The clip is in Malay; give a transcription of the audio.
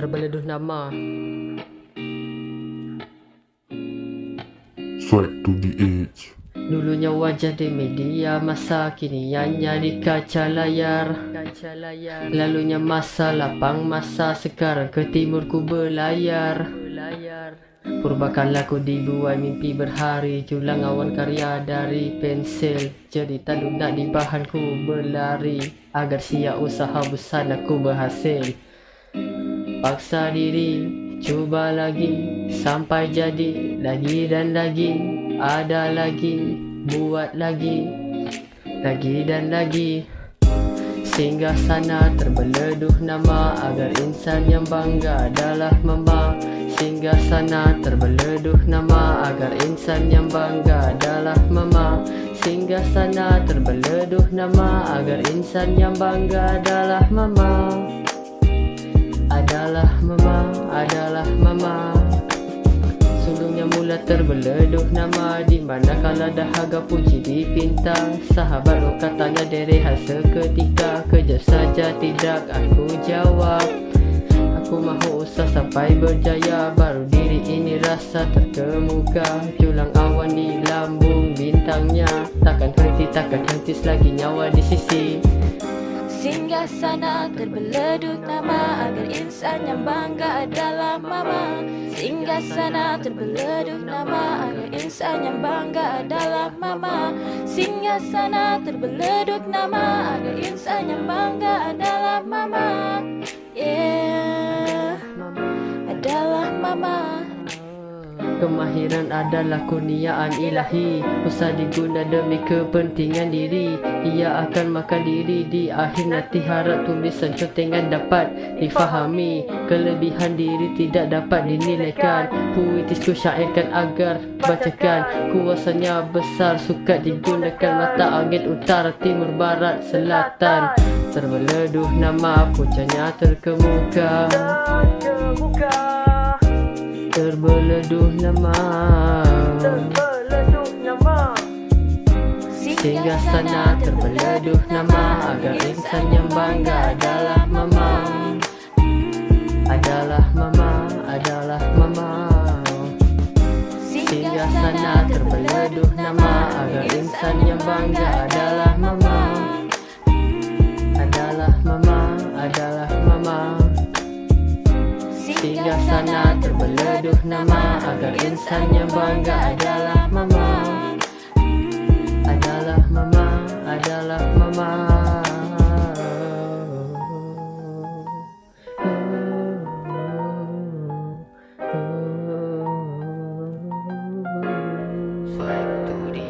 terbeleduh nama. Swag to the edge. Dulunya wajah di media masa kini ianya di kaca layar. Lalunya masa lapang masa sekarang ke timur ku berlayar. Purbakanlah ku dibuai mimpi berhari Julang awan karya dari pensil. Cerita lunak di bahan ku berlari Agar siap usaha besar aku berhasil Paksa diri, cuba lagi. Sampai jadi lagi dan lagi. Ada lagi, buat lagi. Lagi dan lagi. Singgah sana terbeleduh nama Agar insan yang bangga adalah mama Singgah sana terbeleduh nama Agar insan yang bangga adalah mama. Singgah sana terbeleduh nama Agar insan yang bangga adalah mama Adalah mama, adalah mama. Sulungnya mula terbeleduh nama Di mana kala dahaga puji dipintang Sahabat lo katanya derehat seketika Kejap saja tidak aku jawab. Aku mahu usah sampai berjaya Baru diri ini rasa terkemuka. Julang awan di lambung bintangnya Takkan henti, takkan henti selagi nyawa di sisi Singgah sana terbeleduk nama Agar insan yang bangga adalah mama. Singgah sana terbeleduk nama Agar insan yang bangga adalah mama. Singgah sana terbeleduk nama Agar insan yang bangga adalah mama. Yeah. Adalah mama Kemahiran adalah kurniaan ilahi. Usah diguna demi kepentingan diri. Ia akan makan diri di akhir nanti Harap tulisan contengan dapat difahami. Kelebihan diri tidak dapat dinilaikan. Puitis ku syairkan agar bacakan. Kuasanya besar suka digunakan Mata angin utara, timur, barat, selatan. Terbeleduh nama pucanya terkemuka Terbeleduh nama Sehingga sana terbeleduh nama. Agar insan yang bangga adalah mama. Adalah mama, adalah mama. Sehingga sana terbeleduh nama. Agar insan yang bangga Adalah singgah sana terbeleduh nama agar insan yang bangga adalah mama. Adalah mama adalah mama. Factory